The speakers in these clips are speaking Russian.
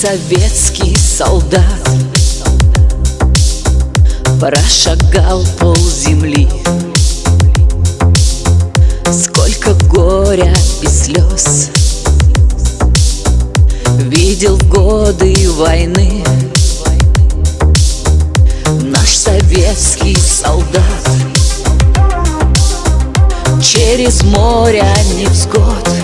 советский солдат. Прошагал пол земли. Сколько горя и слез. Видел годы войны. Наш советский солдат. Через море невзгод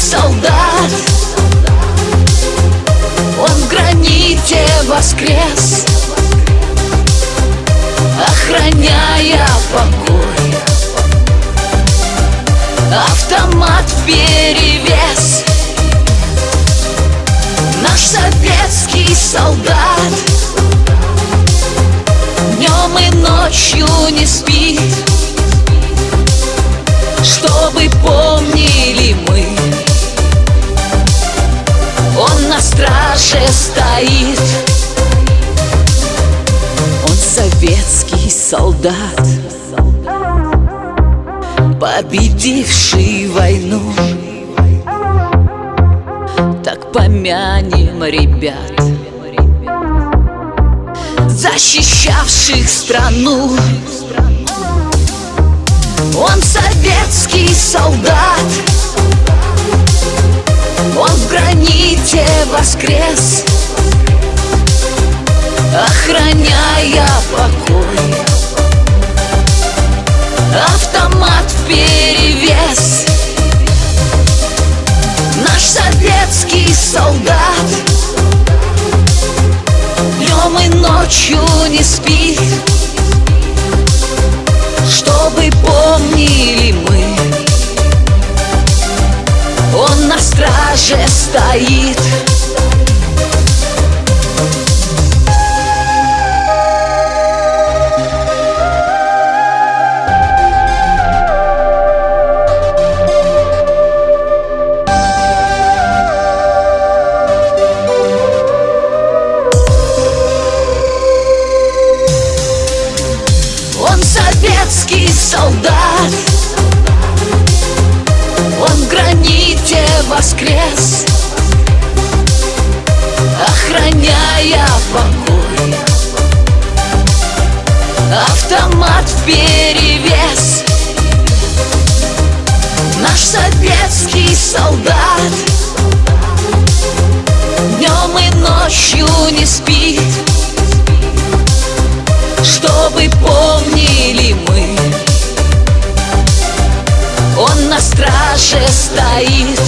солдат. Он в граните воскрес Охраняя покой. Автомат перевес. Наш советский солдат. Днем и ночью не спит Чтобы помнили мы страже стоит. Он советский солдат победивший войну. Так помянем ребят Защищавших страну. Он советский солдат Он в граните воскрес Охраняя покой. Автомат перевес. Наш советский солдат. Днем и ночью не спит стоит. Он советский солдат воскрес Охраняя покой. Автомат перевес. Наш советский солдат Днем и ночью не спит. Чтобы помнили мы? Он на страже стоит